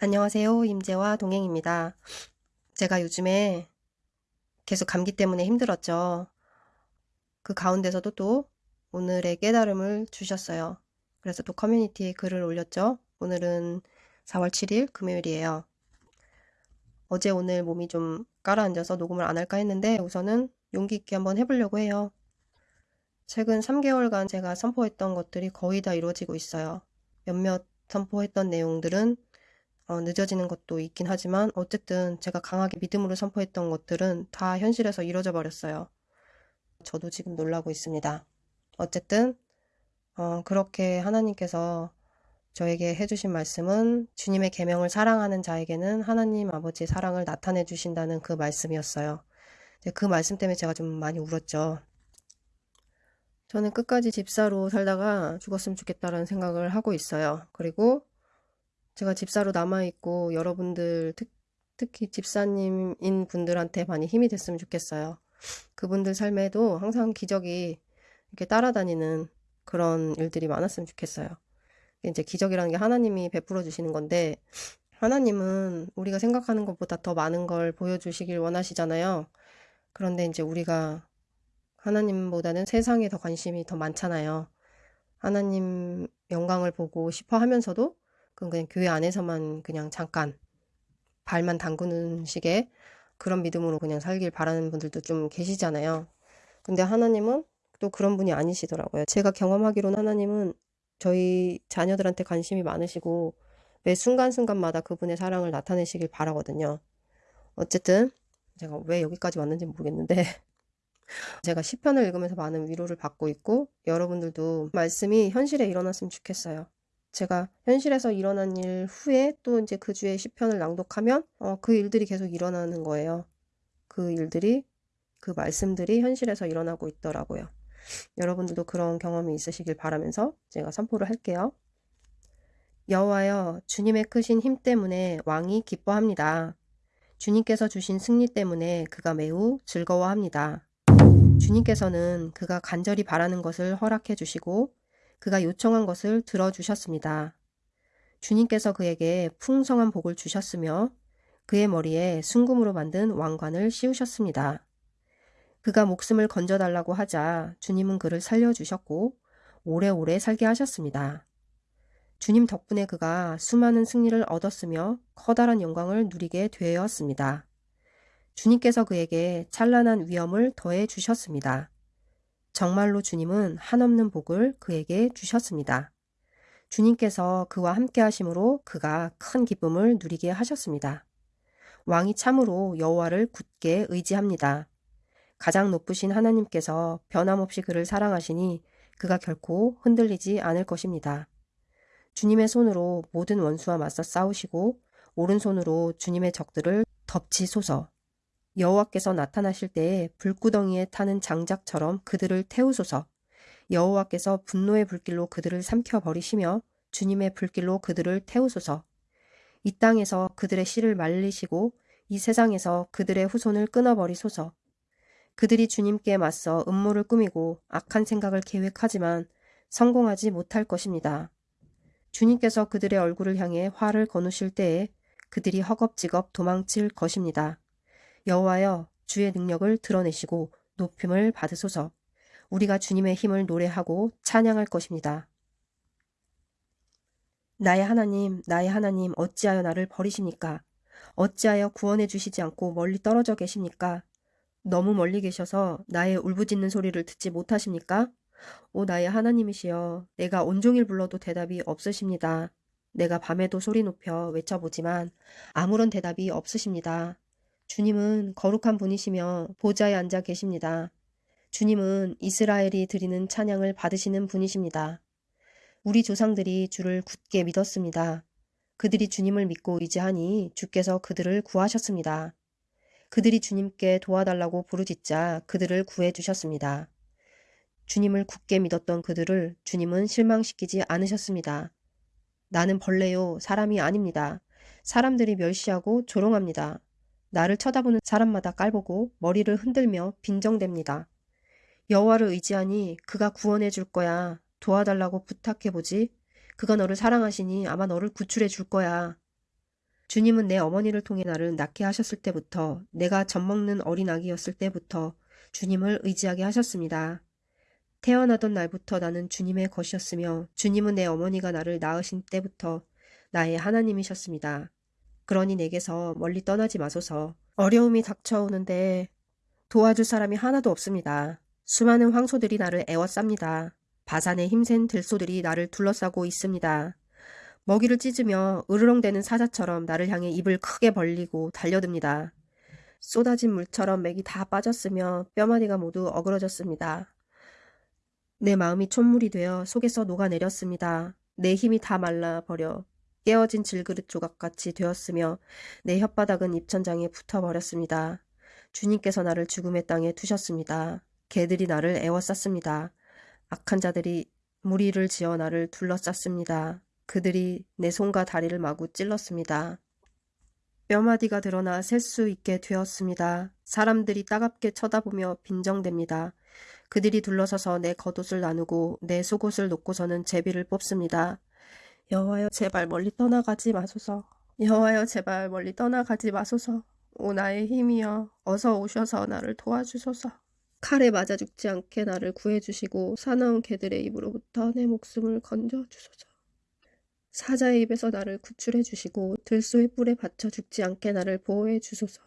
안녕하세요. 임재와 동행입니다. 제가 요즘에 계속 감기 때문에 힘들었죠. 그 가운데서도 또 오늘의 깨달음을 주셨어요. 그래서 또 커뮤니티에 글을 올렸죠. 오늘은 4월 7일 금요일이에요. 어제 오늘 몸이 좀 가라앉아서 녹음을 안 할까 했는데 우선은 용기 있게 한번 해보려고 해요. 최근 3개월간 제가 선포했던 것들이 거의 다 이루어지고 있어요. 몇몇 선포했던 내용들은 어, 늦어지는 것도 있긴 하지만 어쨌든 제가 강하게 믿음으로 선포했던 것들은 다 현실에서 이루어져 버렸어요. 저도 지금 놀라고 있습니다. 어쨌든 어, 그렇게 하나님께서 저에게 해주신 말씀은 주님의 계명을 사랑하는 자에게는 하나님 아버지의 사랑을 나타내 주신다는 그 말씀이었어요. 그 말씀 때문에 제가 좀 많이 울었죠. 저는 끝까지 집사로 살다가 죽었으면 좋겠다라는 생각을 하고 있어요. 그리고 제가 집사로 남아있고 여러분들 특, 특히 집사님인 분들한테 많이 힘이 됐으면 좋겠어요. 그분들 삶에도 항상 기적이 이렇게 따라다니는 그런 일들이 많았으면 좋겠어요. 이제 기적이라는 게 하나님이 베풀어 주시는 건데 하나님은 우리가 생각하는 것보다 더 많은 걸 보여주시길 원하시잖아요. 그런데 이제 우리가 하나님보다는 세상에 더 관심이 더 많잖아요. 하나님 영광을 보고 싶어 하면서도 그건 그냥 교회 안에서만 그냥 잠깐 발만 담그는 식의 그런 믿음으로 그냥 살길 바라는 분들도 좀 계시잖아요. 근데 하나님은 또 그런 분이 아니시더라고요. 제가 경험하기로는 하나님은 저희 자녀들한테 관심이 많으시고 매 순간순간마다 그분의 사랑을 나타내시길 바라거든요. 어쨌든 제가 왜 여기까지 왔는지 모르겠는데 제가 시편을 읽으면서 많은 위로를 받고 있고 여러분들도 말씀이 현실에 일어났으면 좋겠어요. 제가 현실에서 일어난 일 후에 또 이제 그 주의 시편을 낭독하면 어, 그 일들이 계속 일어나는 거예요. 그 일들이 그 말씀들이 현실에서 일어나고 있더라고요. 여러분들도 그런 경험이 있으시길 바라면서 제가 선포를 할게요. 여호와여 주님의 크신 힘 때문에 왕이 기뻐합니다. 주님께서 주신 승리 때문에 그가 매우 즐거워합니다. 주님께서는 그가 간절히 바라는 것을 허락해 주시고 그가 요청한 것을 들어주셨습니다. 주님께서 그에게 풍성한 복을 주셨으며 그의 머리에 순금으로 만든 왕관을 씌우셨습니다. 그가 목숨을 건져달라고 하자 주님은 그를 살려주셨고 오래오래 살게 하셨습니다. 주님 덕분에 그가 수많은 승리를 얻었으며 커다란 영광을 누리게 되었습니다. 주님께서 그에게 찬란한 위엄을 더해 주셨습니다. 정말로 주님은 한없는 복을 그에게 주셨습니다. 주님께서 그와 함께 하심으로 그가 큰 기쁨을 누리게 하셨습니다. 왕이 참으로 여호와를 굳게 의지합니다. 가장 높으신 하나님께서 변함없이 그를 사랑하시니 그가 결코 흔들리지 않을 것입니다. 주님의 손으로 모든 원수와 맞서 싸우시고 오른손으로 주님의 적들을 덮치소서. 여호와께서 나타나실 때에 불구덩이에 타는 장작처럼 그들을 태우소서. 여호와께서 분노의 불길로 그들을 삼켜 버리시며 주님의 불길로 그들을 태우소서. 이 땅에서 그들의 씨를 말리시고 이 세상에서 그들의 후손을 끊어버리소서. 그들이 주님께 맞서 음모를 꾸미고 악한 생각을 계획하지만 성공하지 못할 것입니다. 주님께서 그들의 얼굴을 향해 화를 거누실 때에 그들이 허겁지겁 도망칠 것입니다. 여호와여 주의 능력을 드러내시고 높임을 받으소서. 우리가 주님의 힘을 노래하고 찬양할 것입니다. 나의 하나님, 나의 하나님, 어찌하여 나를 버리십니까? 어찌하여 구원해 주시지 않고 멀리 떨어져 계십니까? 너무 멀리 계셔서 나의 울부짖는 소리를 듣지 못하십니까? 오 나의 하나님이시여, 내가 온종일 불러도 대답이 없으십니다. 내가 밤에도 소리 높여 외쳐보지만 아무런 대답이 없으십니다. 주님은 거룩한 분이시며 보좌에 앉아 계십니다. 주님은 이스라엘이 드리는 찬양을 받으시는 분이십니다. 우리 조상들이 주를 굳게 믿었습니다. 그들이 주님을 믿고 의지하니 주께서 그들을 구하셨습니다. 그들이 주님께 도와달라고 부르짖자 그들을 구해주셨습니다. 주님을 굳게 믿었던 그들을 주님은 실망시키지 않으셨습니다. 나는 벌레요, 사람이 아닙니다. 사람들이 멸시하고 조롱합니다. 나를 쳐다보는 사람마다 깔보고 머리를 흔들며 빈정댑니다. 여호와를 의지하니 그가 구원해 줄 거야. 도와달라고 부탁해 보지. 그가 너를 사랑하시니 아마 너를 구출해 줄 거야. 주님은 내 어머니를 통해 나를 낳게 하셨을 때부터 내가 젖먹는 어린 아기였을 때부터 주님을 의지하게 하셨습니다. 태어나던 날부터 나는 주님의 것이었으며 주님은 내 어머니가 나를 낳으신 때부터 나의 하나님이셨습니다. 그러니 내게서 멀리 떠나지 마소서. 어려움이 닥쳐오는데 도와줄 사람이 하나도 없습니다. 수많은 황소들이 나를 애워쌉니다. 바산에 힘센 들소들이 나를 둘러싸고 있습니다. 먹이를 찢으며 으르렁대는 사자처럼 나를 향해 입을 크게 벌리고 달려듭니다. 쏟아진 물처럼 맥이 다 빠졌으며 뼈마디가 모두 어그러졌습니다. 내 마음이 촛물이 되어 속에서 녹아내렸습니다. 내 힘이 다 말라버려 깨어진 질그릇 조각같이 되었으며 내 혓바닥은 입천장에 붙어버렸습니다. 주님께서 나를 죽음의 땅에 두셨습니다. 개들이 나를 애워쌌습니다. 악한 자들이 무리를 지어 나를 둘러쌌습니다. 그들이 내 손과 다리를 마구 찔렀습니다. 뼈마디가 드러나 셀 수 있게 되었습니다. 사람들이 따갑게 쳐다보며 빈정댑니다. 그들이 둘러서서 내 겉옷을 나누고 내 속옷을 놓고서는 제비를 뽑습니다. 여호와여 제발 멀리 떠나가지 마소서. 여호와여 제발 멀리 떠나가지 마소서. 오 나의 힘이여 어서 오셔서 나를 도와주소서. 칼에 맞아 죽지 않게 나를 구해주시고 사나운 개들의 입으로부터 내 목숨을 건져주소서. 사자의 입에서 나를 구출해 주시고 들소의 뿔에 받쳐 죽지 않게 나를 보호해 주소서.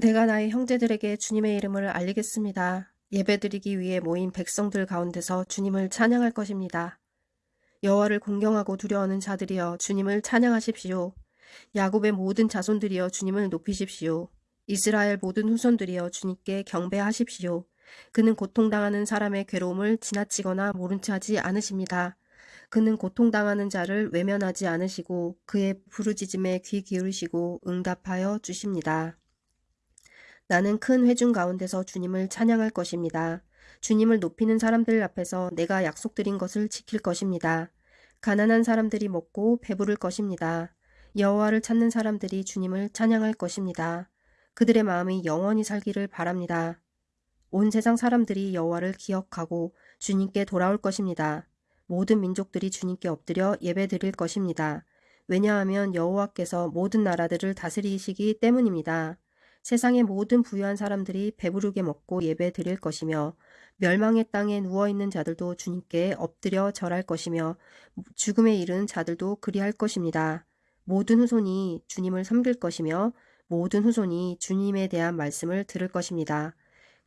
내가 나의 형제들에게 주님의 이름을 알리겠습니다. 예배드리기 위해 모인 백성들 가운데서 주님을 찬양할 것입니다. 여호와를 공경하고 두려워하는 자들이여 주님을 찬양하십시오. 야곱의 모든 자손들이여 주님을 높이십시오. 이스라엘 모든 후손들이여 주님께 경배하십시오. 그는 고통당하는 사람의 괴로움을 지나치거나 모른 체 하지 않으십니다. 그는 고통당하는 자를 외면하지 않으시고 그의 부르짖음에 귀 기울이시고 응답하여 주십니다. 나는 큰 회중 가운데서 주님을 찬양할 것입니다. 주님을 높이는 사람들 앞에서 내가 약속드린 것을 지킬 것입니다. 가난한 사람들이 먹고 배부를 것입니다. 여호와를 찾는 사람들이 주님을 찬양할 것입니다. 그들의 마음이 영원히 살기를 바랍니다. 온 세상 사람들이 여호와를 기억하고 주님께 돌아올 것입니다. 모든 민족들이 주님께 엎드려 예배 드릴 것입니다. 왜냐하면 여호와께서 모든 나라들을 다스리시기 때문입니다. 세상의 모든 부유한 사람들이 배부르게 먹고 예배 드릴 것이며 멸망의 땅에 누워있는 자들도 주님께 엎드려 절할 것이며 죽음에 이른 자들도 그리할 것입니다. 모든 후손이 주님을 섬길 것이며 모든 후손이 주님에 대한 말씀을 들을 것입니다.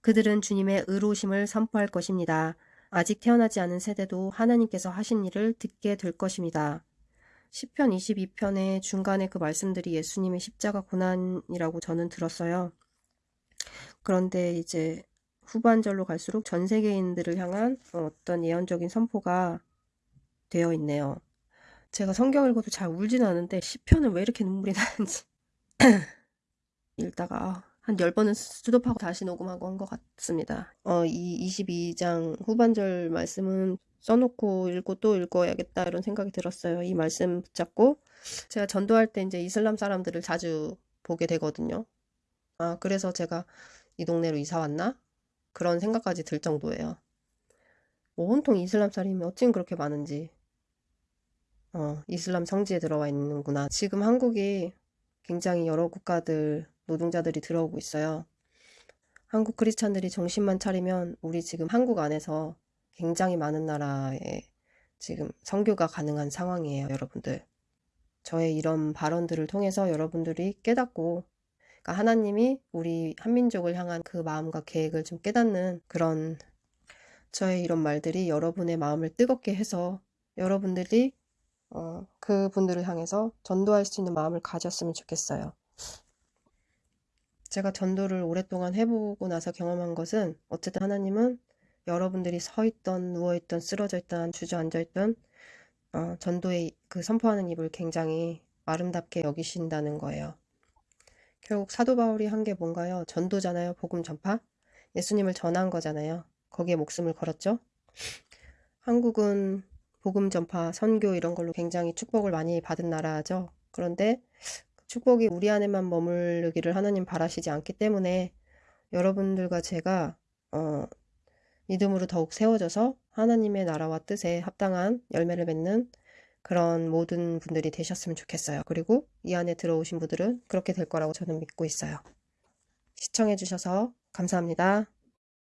그들은 주님의 의로우심을 선포할 것입니다. 아직 태어나지 않은 세대도 하나님께서 하신 일을 듣게 될 것입니다. 10편 22편의 중간에 그 말씀들이 예수님의 십자가 고난이라고 저는 들었어요. 그런데 이제 후반절로 갈수록 전 세계인들을 향한 어떤 예언적인 선포가 되어 있네요. 제가 성경 읽어도 잘 울진 않은데 10편은 왜 이렇게 눈물이 나는지 읽다가 한 10번은 스톱하고 다시 녹음하고 한 것 같습니다. 어, 이 22장 후반절 말씀은 써놓고 읽고 또 읽어야겠다 이런 생각이 들었어요. 이 말씀 붙잡고 제가 전도할 때 이제 이슬람 사람들을 자주 보게 되거든요. 아, 그래서 제가 이 동네로 이사 왔나? 그런 생각까지 들 정도예요. 뭐 온통 이슬람 사람이 어쩜 그렇게 많은지. 어, 이슬람 성지에 들어와 있는구나. 지금 한국이 굉장히 여러 국가들 노동자들이 들어오고 있어요. 한국 크리스찬들이 정신만 차리면 우리 지금 한국 안에서 굉장히 많은 나라에 지금 선교가 가능한 상황이에요, 여러분들. 저의 이런 발언들을 통해서 여러분들이 깨닫고 그러니까 하나님이 우리 한민족을 향한 그 마음과 계획을 좀 깨닫는 그런 저의 이런 말들이 여러분의 마음을 뜨겁게 해서 여러분들이 어, 그 분들을 향해서 전도할 수 있는 마음을 가졌으면 좋겠어요. 제가 전도를 오랫동안 해보고 나서 경험한 것은 어쨌든 하나님은 여러분들이 서 있던 누워 있던 쓰러져 있던 주저앉아 있던 어, 전도의 그 선포하는 입을 굉장히 아름답게 여기신다는 거예요. 결국 사도 바울이 한 게 뭔가요? 전도잖아요. 복음 전파. 예수님을 전한 거잖아요. 거기에 목숨을 걸었죠. 한국은 복음 전파, 선교 이런 걸로 굉장히 축복을 많이 받은 나라죠. 그런데 축복이 우리 안에만 머무르기를 하나님 바라시지 않기 때문에 여러분들과 제가 어, 믿음으로 더욱 세워져서 하나님의 나라와 뜻에 합당한 열매를 맺는 그런 모든 분들이 되셨으면 좋겠어요. 그리고 이 안에 들어오신 분들은 그렇게 될 거라고 저는 믿고 있어요. 시청해주셔서 감사합니다.